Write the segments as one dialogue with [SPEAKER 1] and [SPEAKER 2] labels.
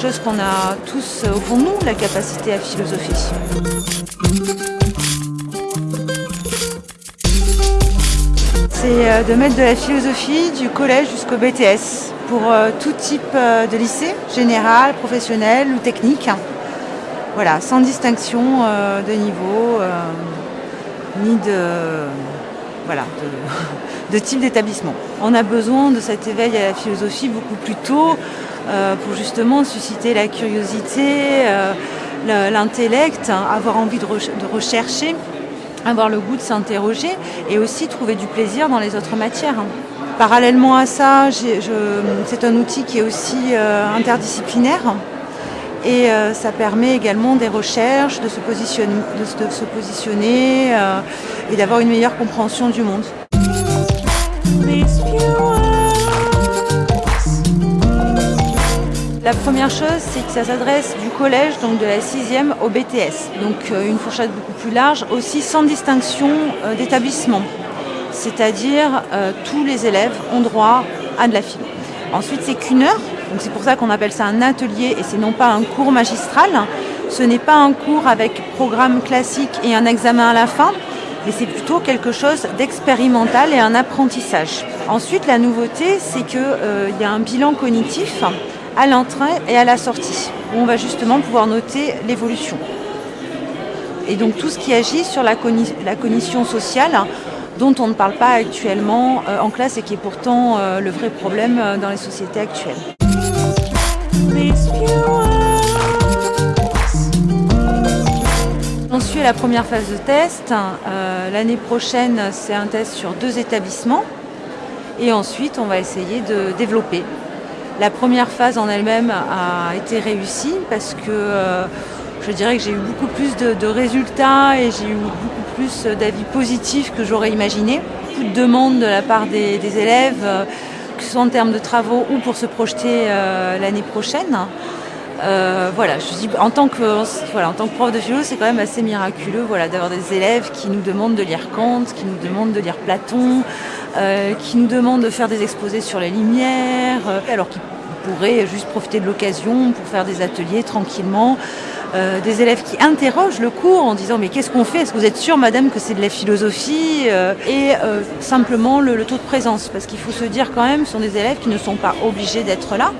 [SPEAKER 1] chose qu'on a tous au fond de nous, la capacité à philosopher. C'est de mettre de la philosophie du collège jusqu'au BTS pour tout type de lycée, général, professionnel ou technique. Voilà, sans distinction de niveau ni de, voilà, de, type d'établissement. On a besoin de cet éveil à la philosophie beaucoup plus tôt euh, pour justement susciter la curiosité, euh, l'intellect, avoir envie de, rechercher, avoir le goût de s'interroger et aussi trouver du plaisir dans les autres matières. Parallèlement à ça, c'est un outil qui est aussi euh, interdisciplinaire et euh, ça permet également des recherches, de se positionner, euh, et d'avoir une meilleure compréhension du monde. La première chose, c'est que ça s'adresse du collège, donc de la sixième, au BTS. Donc euh, une fourchette beaucoup plus large, aussi sans distinction d'établissement. C'est-à-dire tous les élèves ont droit à de la philo. Ensuite, c'est qu'une heure donc c'est pour ça qu'on appelle ça un atelier et c'est non pas un cours magistral. Ce n'est pas un cours avec programme classique et un examen à la fin, mais c'est plutôt quelque chose d'expérimental et un apprentissage. Ensuite, la nouveauté, c'est qu'il euh, y a un bilan cognitif à l'entrée et à la sortie, où on va justement pouvoir noter l'évolution. Et donc tout ce qui agit sur la, cognition sociale, dont on ne parle pas actuellement euh, en classe et qui est pourtant euh, le vrai problème dans les sociétés actuelles. On suit la première phase de test. Euh, l'année prochaine, c'est un test sur deux établissements. Et ensuite, on va essayer de développer. La première phase en elle-même a été réussie parce que euh, je dirais que j'ai eu beaucoup plus de, résultats et j'ai eu beaucoup plus d'avis positifs que j'aurais imaginé. Beaucoup de demandes de la part des, élèves. Euh, que ce soit en termes de travaux ou pour se projeter euh, l'année prochaine. Voilà, je dis, en tant que voilà, en tant que prof de philo, c'est quand même assez miraculeux, voilà, d'avoir des élèves qui nous demandent de lire Kant, qui nous demandent de lire Platon, euh, qui nous demandent de faire des exposés sur les lumières, alors qu'ils pourraient juste profiter de l'occasion pour faire des ateliers tranquillement. Euh, des élèves qui interrogent le cours en disant mais qu'est-ce qu'on fait? Est-ce que vous êtes sûre madame que c'est de la philosophie? Euh, Et euh, simplement le, taux de présence, parce qu'il faut se dire quand même, ce sont des élèves qui ne sont pas obligés d'être là.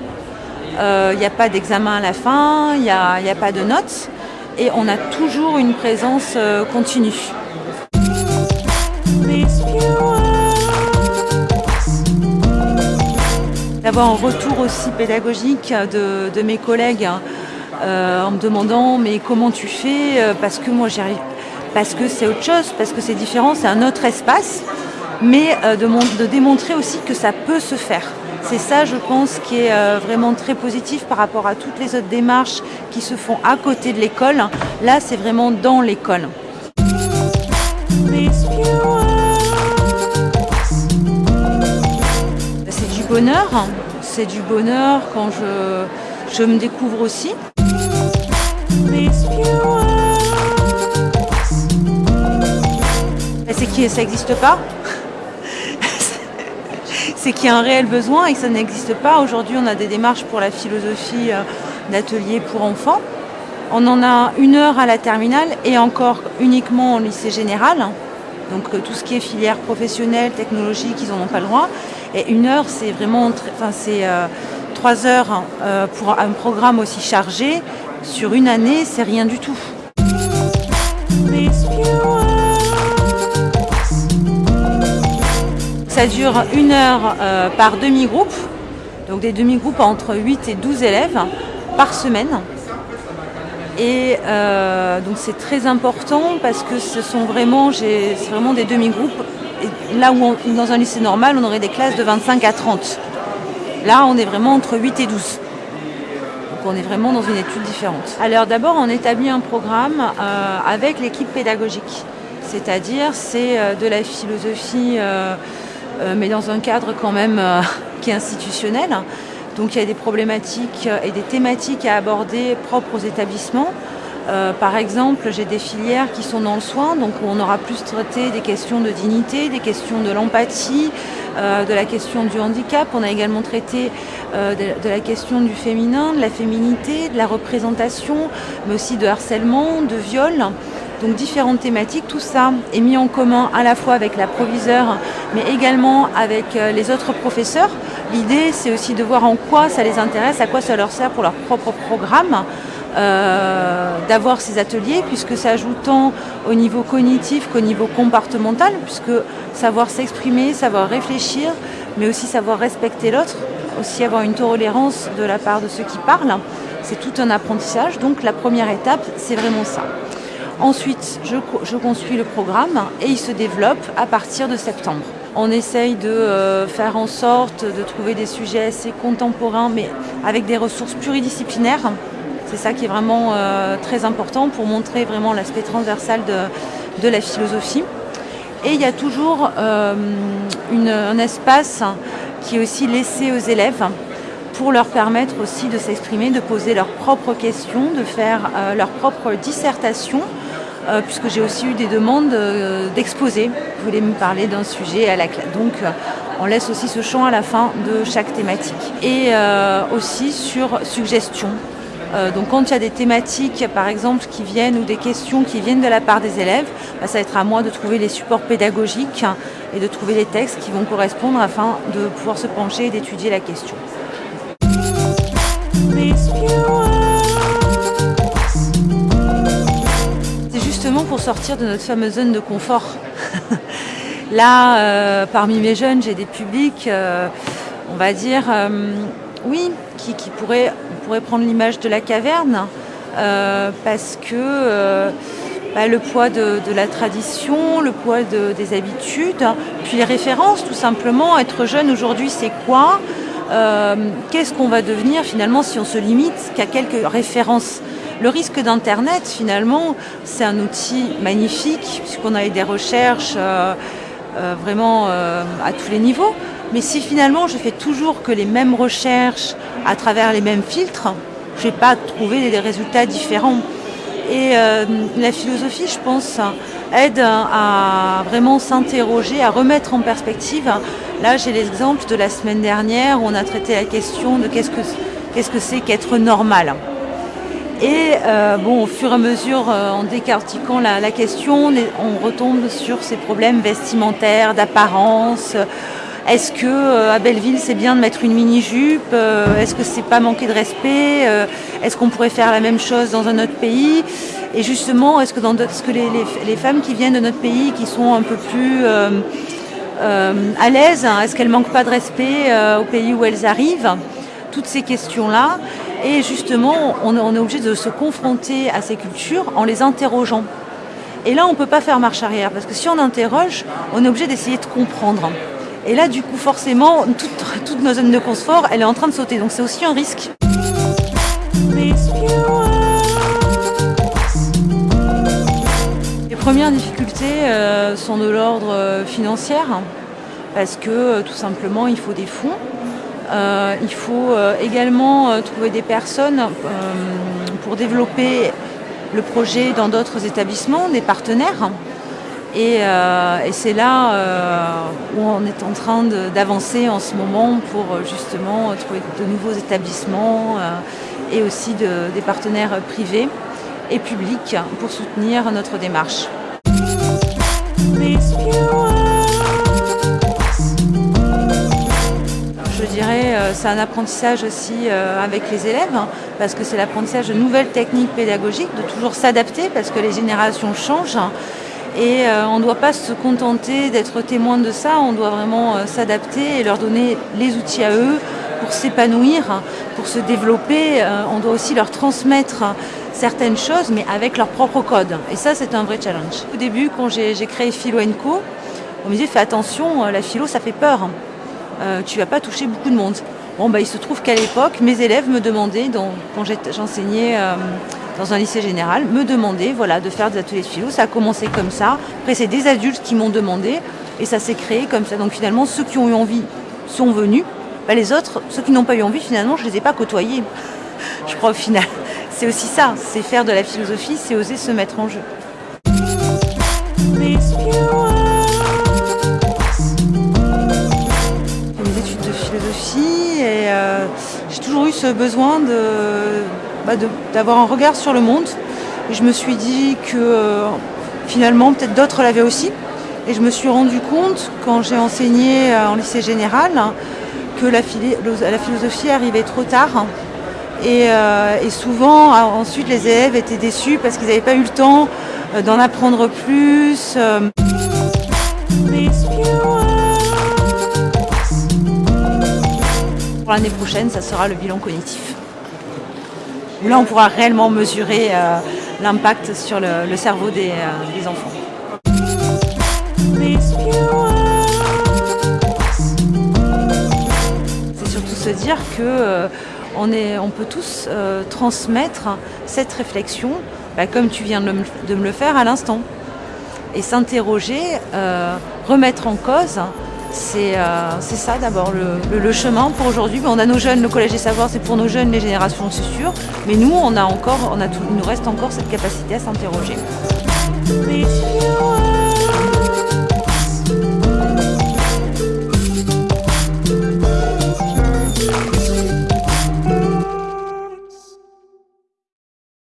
[SPEAKER 1] Il n'y a pas d'examen à la fin, il n'y a, a, pas de notes, et on a toujours une présence continue. D'avoir un retour aussi pédagogique de, de mes collègues hein, euh, en me demandant mais comment tu fais euh, Parce que moi j'y arrive, parce que c'est autre chose, parce que c'est différent, c'est un autre espace, mais euh, de, démontrer aussi que ça peut se faire. C'est ça, je pense, qui est vraiment très positif par rapport à toutes les autres démarches qui se font à côté de l'école. Là, c'est vraiment dans l'école. Bonheur, c'est du bonheur quand je, je me découvre aussi. C'est que ça n'existe pas. c'est qu'il y a un réel besoin et que ça n'existe pas. Aujourd'hui, on a des démarches pour la philosophie euh, d'atelier pour enfants. On en a une heure à la terminale et encore uniquement au lycée général. Donc euh, tout ce qui est filière professionnelle, technologique, ils n'en ont pas le droit. Et une heure, c'est vraiment, enfin c'est euh, trois heures pour un programme aussi chargé sur une année, c'est rien du tout. Ça dure une heure euh, par demi-groupe, donc des demi-groupes entre 8 et 12 élèves par semaine. Et euh, donc c'est très important parce que ce sont vraiment, vraiment des demi-groupes. Là où dans un lycée normal, on aurait des classes de 25 à 30. Là, on est vraiment entre 8 et 12 on est vraiment dans une étude différente. Alors d'abord, on établit un programme euh, avec l'équipe pédagogique. C'est-à-dire, c'est euh, de la philosophie, euh, mais dans un cadre quand même qui est institutionnel. Donc il y a des problématiques et des thématiques à aborder propres aux établissements. Euh, par exemple, j'ai des filières qui sont dans le soin, donc on aura plus traité des questions de dignité, des questions de l'empathie, euh, de la question du handicap. On a également traité euh, de, la question du féminin, de la féminité, de la représentation, mais aussi de harcèlement, de viol. Donc différentes thématiques, tout ça est mis en commun à la fois avec la proviseure, mais également avec les autres professeurs. L'idée, c'est aussi de voir en quoi ça les intéresse, à quoi ça leur sert pour leur propre programme. Euh, d'avoir ces ateliers, puisque ça joue tant au niveau cognitif qu'au niveau comportemental, puisque savoir s'exprimer, savoir réfléchir, mais aussi savoir respecter l'autre, aussi avoir une tolérance de la part de ceux qui parlent, c'est tout un apprentissage. Donc la première étape, c'est vraiment ça. Ensuite, je, je, construis le programme et il se développe à partir de septembre. On essaye de euh, faire en sorte de trouver des sujets assez contemporains, mais avec des ressources pluridisciplinaires c'est ça qui est vraiment euh, très important pour montrer vraiment l'aspect transversal de, la philosophie. Et il y a toujours euh, un espace qui est aussi laissé aux élèves pour leur permettre aussi de s'exprimer, de poser leurs propres questions, de faire euh, leur propre dissertation, puisque j'ai aussi eu des demandes d'exposer. Vous voulez me parler d'un sujet à la classe. Donc on laisse aussi ce champ à la fin de chaque thématique. Et aussi sur suggestion. Euh, donc quand il y a des thématiques, par exemple, qui viennent ou des questions qui viennent de la part des élèves, bah, ça va être à moi de trouver les supports pédagogiques et de trouver les textes qui vont correspondre afin de pouvoir se pencher et d'étudier la question. C'est justement pour sortir de notre fameuse zone de confort. Là, euh, parmi mes jeunes, j'ai des publics, euh, on va dire, oui, qui, pourraient pourrait prendre l'image de la caverne euh, parce que euh, bah, le poids de, la tradition, le poids des habitudes, puis les références tout simplement. Être jeune aujourd'hui c'est quoi euh, Qu'est-ce qu'on va devenir finalement si on se limite qu'à quelques références? Le risque d'Internet, finalement, c'est un outil magnifique, puisqu'on a des recherches vraiment à tous les niveaux. Mais si finalement je fais toujours que les mêmes recherches à travers les mêmes filtres, je ne vais pas trouver des résultats différents. Et euh, la philosophie, je pense, aide à vraiment s'interroger, à remettre en perspective. Là, j'ai l'exemple de la semaine dernière où on a traité la question de qu'est-ce que qu'est-ce que c'est qu'être normal. Et euh, bon, au fur et à mesure, euh, en décartiquant la, la question, on retombe sur ces problèmes vestimentaires, d'apparence, est-ce que euh, à Belleville c'est bien de mettre une mini-jupe euh, Est-ce que c'est pas manquer de respect euh, Est-ce qu'on pourrait faire la même chose dans un autre pays? Et justement, est-ce que, les, femmes qui viennent de notre pays, qui sont un peu plus à l'aise, hein, est-ce qu'elles manquent pas de respect au pays où elles arrivent? Toutes ces questions-là. Et justement, on est obligé de se confronter à ces cultures en les interrogeant. Et là, on ne peut pas faire marche arrière, parce que si on interroge, on est obligé d'essayer de comprendre. Et là, du coup, forcément, toute, nos zones de confort, elle est en train de sauter. Donc c'est aussi un risque. Les premières difficultés euh, sont de l'ordre euh, financier, parce que euh, tout simplement, il faut des fonds. il faut également trouver des personnes pour développer le projet dans d'autres établissements, des partenaires. Euh, et, c'est là euh, où on est en train d'avancer en ce moment pour euh, justement trouver de nouveaux établissements et aussi des partenaires privés et publics pour soutenir notre démarche. Je dirais c'est un apprentissage aussi avec les élèves hein, parce que c'est l'apprentissage de nouvelles techniques pédagogiques, de toujours s'adapter parce que les générations changent et euh, on ne doit pas se contenter d'être témoin de ça, on doit vraiment euh, s'adapter et leur donner les outils à eux pour s'épanouir, pour se développer. Euh, on doit aussi leur transmettre certaines choses, mais avec leur propre code. Et ça, c'est un vrai challenge. Au début, quand j'ai créé Philo Co, on me disait fais attention, la philo, ça fait peur. tu vas pas toucher beaucoup de monde. Bon, bah, il se trouve qu'à l'époque, mes élèves me demandaient, quand j'enseignais dans un lycée général, me demander voilà, de faire des ateliers de philo. Ça a commencé comme ça. Après, c'est des adultes qui m'ont demandé et ça s'est créé comme ça. Donc finalement, ceux qui ont eu envie sont venus. Bah, les autres, ceux qui n'ont pas eu envie, finalement, je ne les ai pas côtoyés. je crois au final. c'est aussi ça, c'est faire de la philosophie, c'est oser se mettre en jeu. Ce besoin bah, d'avoir un regard sur le monde. Je me suis dit que euh, finalement peut-être d'autres l'avaient aussi. Et je me suis rendu compte quand j'ai enseigné euh, en lycée général que la, philosophie arrivait trop tard. Et, souvent, ensuite, les élèves étaient déçus parce qu'ils n'avaient pas eu le temps d'en apprendre plus. L'année prochaine, ça sera le bilan cognitif. là, on pourra réellement mesurer euh, l'impact sur le, cerveau des, euh, des enfants. C'est surtout se dire que euh, on, est, on, peut tous transmettre cette réflexion, bah, comme tu viens de, me le faire à l'instant, et s'interroger, remettre en cause euh, c'est ça d'abord le, chemin pour aujourd'hui. On a nos jeunes, le collège des savoirs, c'est pour nos jeunes, les générations, c'est sûr. Mais nous, on a encore, on a il nous reste encore cette capacité à s'interroger.